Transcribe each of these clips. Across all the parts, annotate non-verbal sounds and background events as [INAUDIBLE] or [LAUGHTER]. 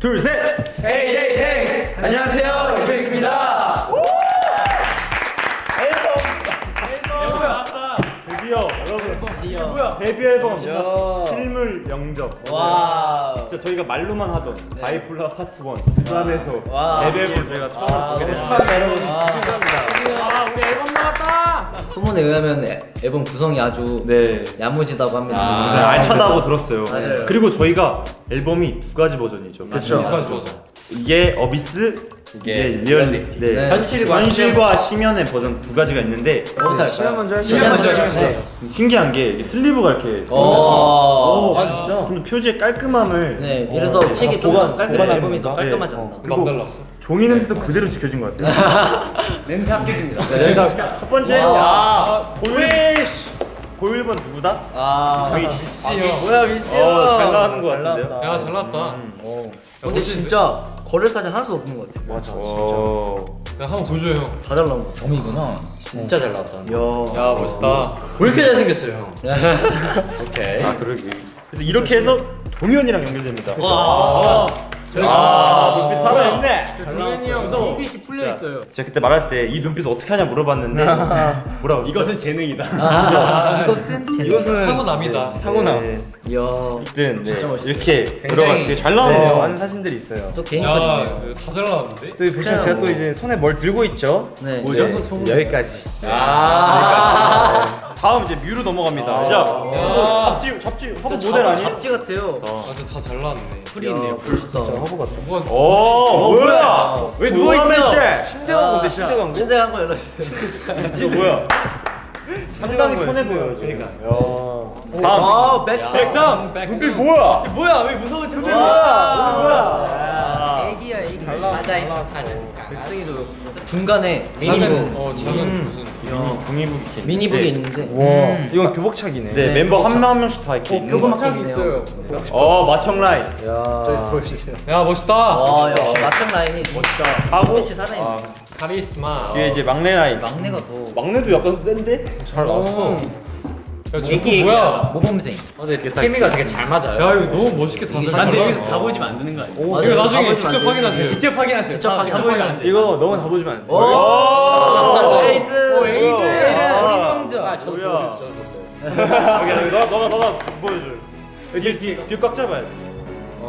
둘, 셋! Hey hey thanks 안녕하세요 데뷔 앨범. 실물 영접. 와. 진짜 저희가 말로만 하던 Bipolar Part 1 불안의 서 와. 데뷔 앨범 저희가 처음 보게 됐습니다. 축하합니다. 여러분 소문에 의하면 애- 앨범 구성이 아주 네. 야무지다고 합니다. 네, 알차다고 들었어요. 맞아요. 그리고 저희가 앨범이 두 가지 버전이죠. 그렇죠 이게 어비스 이게 리얼리티 네. 네. 현실과 현실과 심연의 버전 두 가지가 있는데 너무 잘. 시간 먼저 할까요? 시간 먼저 할까요? 네. 신기한 게 이게 슬리브가 이렇게 오. 아 진짜? 근데 표지의 깔끔함을 네, 이래서 책이 좀 보관- 깔끔 보관하는 앨범이 더 건가? 깔끔하지 네. 않나. 그리고 종이 냄새도 그대로 지켜진 것 같아요 [LAUGHS] 냄새 합격입니다 네, 첫 번째 와. 고일 고일번 누구다? 아, 저희 뭐야 미치 어, 잘 나가는 것 같은데요? 야잘 나왔다. 근데 진짜 거래 사진 하나도 없는 것 같아. 맞아 진짜 야 한번 보여줘요 형. 다 잘 나온 거. 점이구나 진짜 잘 나왔다 야. 야 멋있다. 왜 이렇게 잘생겼어요 형 [LAUGHS] 오케이 아 그러게 그래서 이렇게 해서 동현이랑 연결됩니다 와. 아 눈빛 살아있네 동현이 형 눈빛이 풀려 있어요. 제가 그때 말할 때 이 눈빛 어떻게 하냐 물어봤는데 [LAUGHS] 뭐라고 이것은 재능이다. 아, 이것은 제. [LAUGHS] 이것은 타고남이다. 타고남 이야. 어쨌든 네, 멋있어요. 이렇게 들어가 되게 잘 네, 나오네요 많은 사진들이 있어요. 또 개인거든요. 야다 잘 나왔는데? 또이 보시면 제가 또 이제 손에 뭘 들고 있죠. 네. 뭐죠? 네, 여기까지. 아. 다음 이제 뮤로 넘어갑니다 시작 잡지 잡지 화보 모델 아니에요? 잡지 같아요. 아주 다잘 나왔네. 풀이 있네요. 멋있다. 화보 같다. 뭐가 오 뭐야 왜 누워 있어 침대 광고인데 침대 광고. 침대 한거 연락 주세요. 이거 뭐야 상당히 편해 보여요 지금. 다음 아, 백스. 백상 눈빛 뭐야? 뭐야? 왜 무서운 척 뭐야? 애기야 애기. 맞아 척하는. 백승이도 중간에 작은 미니북. 어 작은 무슨 종이북이 이렇게 미니북이 있는데. 와, 이건 교복착이네. 네, 네, 멤버 한 명 한 명씩 다 이렇게 있는 거 교복착 있어요. 어 마청 라인 야, 보여주세요. 야 멋있다. 와, 야, 마청 라인이 진짜 하고 빛이 살아있네. 아, 카리스마. 뒤에 이제 막내 라인 막내가 더 막내도 약간 센데? 잘 나왔어. 야 저거 뭐야? 모범생. 케미가 되게 잘 맞아요 야 이거 너무 멋있게 다 이게 잘 근데 나왔다. 여기서 다 보여주면 안 되는 거 아니야? 맞아요. 이거 나중에 직접. 확인하세요. 직접 확인하세요. 직접 확인하세요. 이거 너무 다 보시면 안 돼. 오! 에이드. 오, 에이드. 아, 우리 저도 뭐야 여기 여기 너 너가 너가 보여줘 여기 뒤에 뒤꽉 잡아야 돼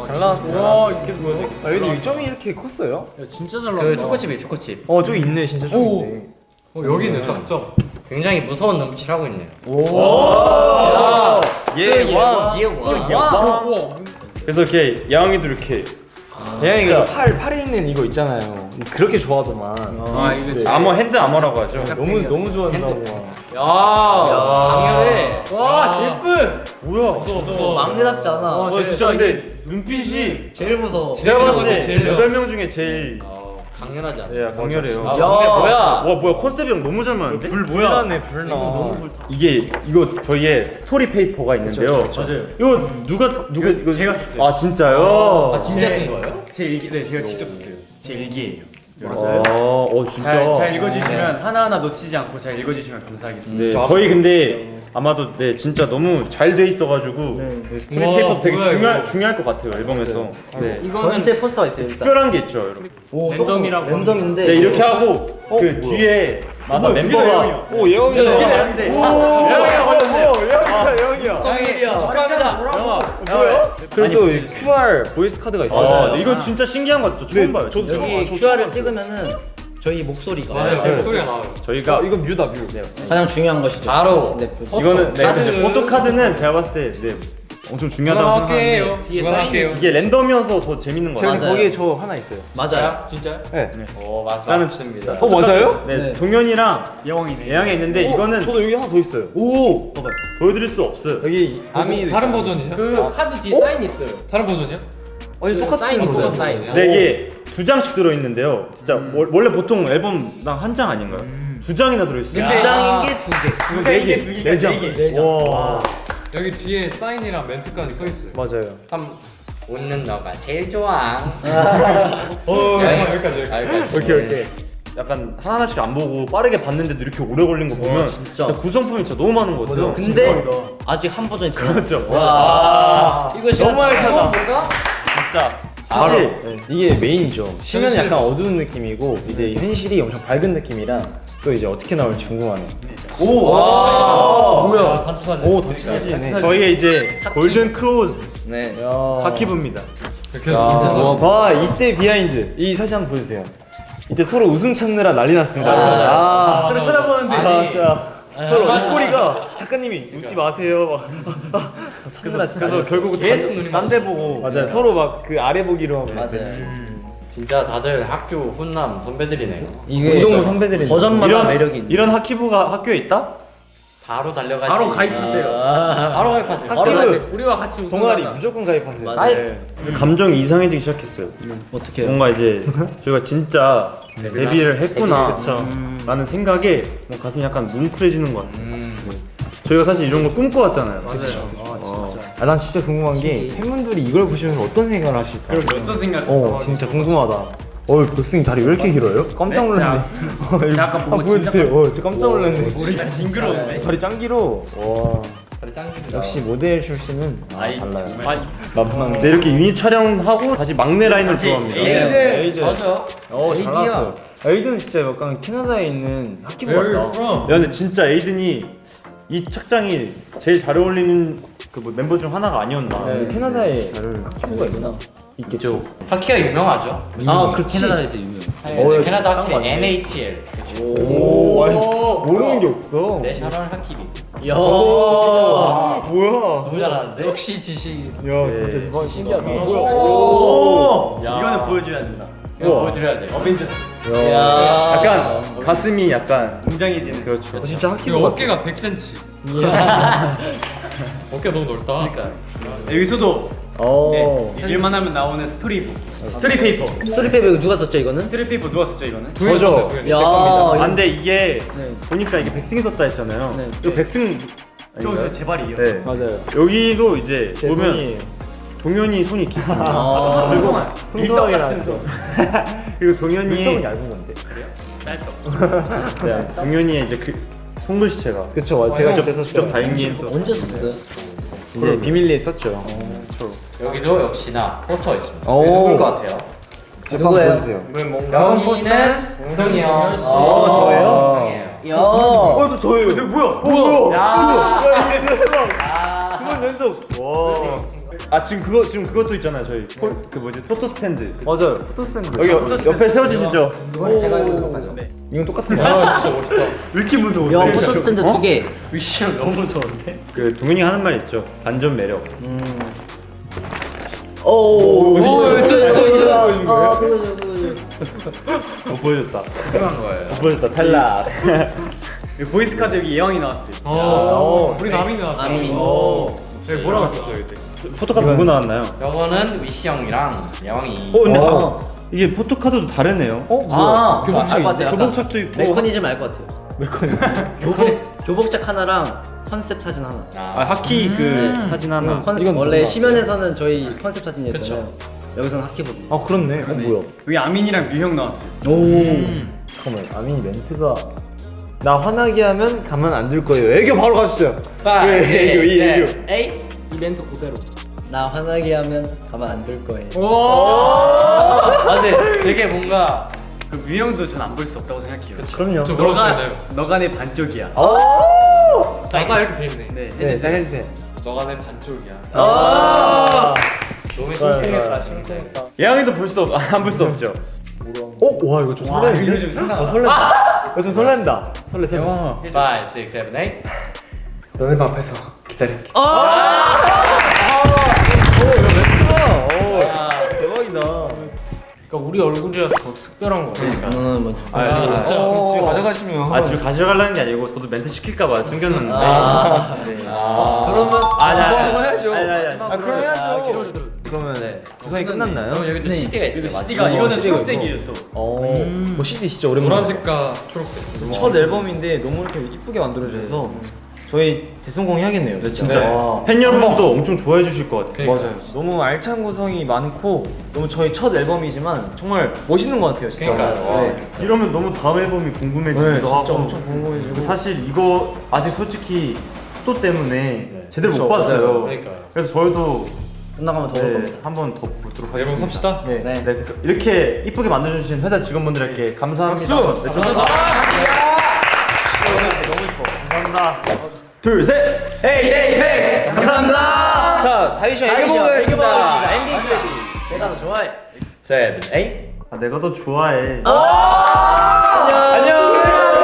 잘 나왔어. 와 계속 보여줘 아, 여기 점이 이렇게 컸어요? 야, 진짜 잘. 그 초코칩이에요 초코칩 어, 저기 있네, 진짜 저기 오. 있네. 어 여기는 딱 점. 굉장히 무서운 눈빛을 하고 있네요 예, 와. 얘 와. 우와. 그래서 이렇게 예왕이도 이렇게 대양이 그 팔, 팔에 있는 이거 있잖아요. 그렇게 좋아하더만. 아 이거 진짜. armor hand armor라고 하죠 너무, 너무 좋아한다고. 강렬해 와 예쁜. 뭐야 무서워. 막내답지 않아. 어 진짜 근데 눈빛이 제일 무서워. 제가 봤을 때 제일 8명 중에 제일 어, 강렬하지 않아 예, 강렬해요 아 야. 뭐야 와 뭐야 컨셉이랑 너무 잘 맞는데? 불 불나네, 불나. 이게 이거 저희의 story paper가 있는데요 맞아요. 이거 누가 누가 이거 제가 썼어요. 아 진짜요? 아 진짜 쓴 거예요? 제 일기 네 제가 직접 썼어요. 제 일기예요. 맞아요? 어 진짜 잘, 잘 읽어주시면 하나하나 놓치지 않고 잘 읽어주시면 감사하겠습니다. 네, 저희 근데 아마도 네 진짜 너무 잘 돼 있어가지고 네. 네, 우와, paper 되게 뭐야, 중요할, 이거. 중요할 것 같아요 앨범에서 네. 이거는 전체 포스터가 있어요. 일단. 특별한 게 있죠 여러분 오, 랜덤이라고 랜덤인데. 네 이렇게 하고 그 뒤에 마다 멤버가 오. 오, 예왕이야, 예왕이야. 강일이야. 축하합니다 그리고 또이 QR voice 카드가 있어요. 아, 네, 이거 진짜 신기한 것 같죠 처음 봐요. 여기 QR을 찍으면은 저희 목소리가 맞아요. 제 목소리가 나와요. 저희가 아, 이거 뮤다, 뮤. 가장 중요한 것이죠. 바로 네, 이거는 네, 카드. 이제 포토 카드는 제가 봤을 때 네, 엄청 중요하다고 생각하는데 그만할게요. 뒤에 그만할게요. 이게 랜덤이어서 더 재밌는 맞아요. 거기에 저 하나 있어요. 맞아요. 진짜요? 네. 오 맞, 나는 맞습니다 어, 맞아요? 네, 네. 동현이랑 예왕이네. 예양이 있는데 어, 이거는 저도 여기 하나 더 있어요. 오 보여드릴 수 없어요 여기 아미 다른 버전이죠? 그 카드 뒤에 사인 있어요. 다른 버전이야? 아니 그 똑같은 사인 거예요. 사인. 네 이게 두 장씩 들어있는데요 진짜 월- 원래 보통 앨범당 한 장 아닌가요? 두 장이나 들어있어요 두 장인 게 두 개. 이거 네 개, 네 장. 네 장. 와. 여기 뒤에 사인이랑 멘트까지 써 있어요. 맞아요. 참 웃는 너가 제일 좋아 어, 네. 여기까지 여기까지. 여기까지 오케이 오케이. 약간 하나하나씩 안 보고 빠르게 봤는데도 이렇게 오래 걸린 거 보면 진짜. 구성품이 진짜 너무 많은 거 같아요. 근데 아직 한 버전이 더 그렇죠. 와. 이거 진짜 너무 알차다. 진짜 사실 네. 이게 메인이죠. 쉬면 약간 어두운 느낌이고 이제 현실이 엄청 밝은 느낌이라 또 이제 어떻게 나올지 궁금하네. 와. 뭐야? 단체 사진. 오 단체 사진이네. 저희의 이제 golden crows 네. 괜찮아. 와, 봐 이때 behind 이 사진 한번 보여주세요. 이때 서로 웃음 참느라 난리 났습니다. 아, 그래 쳐다보는데 아, 진짜 서로 입꼬리가 작가님이 웃지 마세요. [LAUGHS] 막 진짜 그래서 결국은 계속 딴데 보고 맞아요. 서로 막 그 아래 보기로 하고. 맞아요. 진짜 다들 학교 훈남 선배들이네요. 이게 우동부 선배들이 버전마다 매력이 있네. 이런 하키부가 학교에 있다? 바로 달려가지. 바로 가입하세요. 아. 바로 가입하세요. 바로 가입해. 우리와 같이 우승 동아리 무조건 가입하세요. 맞아. 네. 감정이 이상해지기 시작했어요. 어떻게 해요? 뭔가 이제 [LAUGHS] 저희가 진짜 데뷔를 했구나 라는 생각에 뭐 가슴이 약간 뭉클해지는 것 같아요. 네. 저희가 사실 이런 걸 꿈꿔왔잖아요. 아, 난 진짜 궁금한 게 팬분들이 이걸 보시면 어떤 생각을 하실까? 어떤 생각? 어, 진짜 궁금하다. 어, 백승이 다리 왜 이렇게 길어요? 깜짝 놀랐네. [LAUGHS] 어, 이거 약간 보고 한번 보여주세요. 어, 진짜 깜짝 놀랐네. 길이가 징그러운데. 다리 짱 길어. 와. 역시 모델 출신은 아, 달라요. 아, 근데 이렇게 유닛 촬영하고 다시 막내 라인을 들어갑니다. 네. 에이든. 맞아. 어, 잘. 나왔어. 에이든 진짜 약간 캐나다에 있는 하키부 같다. 야 근데 진짜 에이든이 이 착장이 제일 잘 어울리는 그 뭐 멤버 중 하나가 아니었나. 네. 캐나다에 학기부가 있나? 있겠죠. 하키가 유명하죠. 아, 그렇지. 캐나다에서 유명. 네, 캐나다 하키 NHL. 오, 아니, 모르는 게 없어. 내셔널 하키비. 야. 아, 뭐야? 너무 잘하는데. 역시 지식. 야, 진짜 이번 신기하다. 오! 야. 이거는 보여줘야 된다. 이거 보여드려야 돼. 어벤져스. 야. 약간 가슴이 약간 웅장해지는. 그렇죠. 어, 진짜 같아. 어깨가 100cm. 이야. 어깨 너무 넓다. 그러니까. 여기서도 어. 네, 잊을만 하면 나오는 story story paper. story paper 이거 누가 썼죠 이거는? story paper 누가 썼죠 이거는? 저죠. 야. 아 근데 이게 네. 보니까 이게 백승이 썼다 했잖아요. 네. 이거 백승 저 아닌가요? 제 발이에요. 네. 맞아요. 여기도 이제 제 보면 손이 동현이 손이 길습니다. 아. 같은 나왔죠. [LAUGHS] 그리고 동현이 밀떡은 얇은 건데. [LAUGHS] 네, 동현이의 이제 그 손글씨체가 그쵸, 와, 제가 진짜 직접 다행히 또 언제 썼어요? 이제 비밀리에 썼죠. 여기도 역시나 포터 있습니다. 오. 누굴 것 같아요? 누구예요? 보여주세요. 여기는 웅동이 형. 어, 저예요? 야. 어, 또 저예요. 근데 뭐야? 뭐야? 야. 야, 이게 대박. 아. 두번 연속. 와. 아 지금 그거 지금 그것도 있잖아요 저희 포, 그 뭐지 photo stand 맞아요. photo stand. 여기 옆- 옆에 세워지시죠 이번에 제가 입은 거죠. 이건 똑같은 거. 왜 이렇게 무서워 야, photo stand 두 개. 위시형 너무 무서운데 그 동현이 하는 말 있죠 반전 매력 음. 오. 오. 아, 보여줘, 보여줘. 못 보여줬다 필요한 거예요. 못 보여줬다 탈락 [LAUGHS] 그 voice 카드 여기 예왕이 나왔어요. 어, 우리 남이 나왔어. 오 네, 뭐라고 했었어요 이때? 포토카드 누구 나왔나요? 요거는 위시 형이랑 예왕이. 어 근데 어. 이게 포토카드도 다르네요 어, 아, 교복착 알것 같아요. 약간 교복착도 있고 메커니즘 알 것 같아요. 메커니즘. [LAUGHS] 교복 교복착 하나랑 컨셉 사진 하나. 아 하키 그 네. 사진 하나 컨, 이건 원래 시면에서는 저희 컨셉 사진이었잖아요. 여기서는 하키복. 아, 그렇네. 어, 뭐야? 여기 아민이랑 뮤형 나왔어요. 오. 잠깐만, 아민이 멘트가 나 화나게 하면 가만 안 둘 거예요. 애교 바로 가주세요. 파, 그 애교, 이 애교. 에이. 이 멘트 그대로. 나 화나게 하면 가만 안 둘 거예요. 아, 근데 [LAUGHS] 되게 뭔가 그 뮤형도 전 안 볼 수 없다고 생각해요. 그럼요. 저 뭐라고 너가 내 반쪽이야. 아까 이렇게 돼 있네. 네. 네, 딱 해주세요. 너가 내 반쪽이야. 아. 너무 심쿵했다. 심쿵했다. 예왕이도 볼 수 없, 안 볼 수 없죠 어, 와 이거 좀 설레는데? 이거 좀 상상하다. 어, 설렌다. 이거 좀 설렌다. 설레 설레. 5, 6, 7, 8. 너네 방 앞에서 기다릴게. 대박이다. 그러니까 우리 얼굴이라서 더 특별한 거. 그러니까. 너는 뭐. 아, 진짜. 집에 가져가시면. 아 집에 가져가려는 게 아니고 저도 멘트 시킬까봐 숨겼는데 아. 네. 그러면 아니 아니 한번 해야죠. 아니 아니 아니 아, 그럼 해야죠. 그러면 네. 구성이 끝났나요? 그럼 여기 또 네. CD가 있어요. CD가 이거는 CD가 초록색이에요 또. 어, 뭐 CD 진짜 오랜만에. 노란색과 초록색. 첫 앨범인데 너무 이렇게 이쁘게 만들어주셔서 저희 대성공 해야겠네요. 네, 진짜 와. 팬 여러분도 엄청 좋아해 주실 것 같아요. 맞아요. 너무 알찬 구성이 많고 너무 저희 첫 앨범이지만 정말 멋있는 것 같아요. 진짜. 그러니까요. 네. 이러면 너무 다음 앨범이 네, 궁금해지기도 진짜 하고 엄청 궁금해지고. 사실 이거 아직 솔직히 속도 때문에 제대로 그쵸, 못 봤어요. 그러니까요. 그래서 저희도 끝나가면 더올 네. 한번 더 보도록 앨범 하겠습니다. 삽시다. 네. 네. 네, 그- 이렇게 이쁘게 만들어주신 회사 직원분들께 감사합니다. 박수! 네, 감사합니다. 둘, 셋! hey, hey, hey! 감사합니다! 자, 다이션 애교 보겠습니다. 엔딩 크레딧. 내가 더 좋아해. seven, eight. 아, 내가 더 좋아해. 안녕.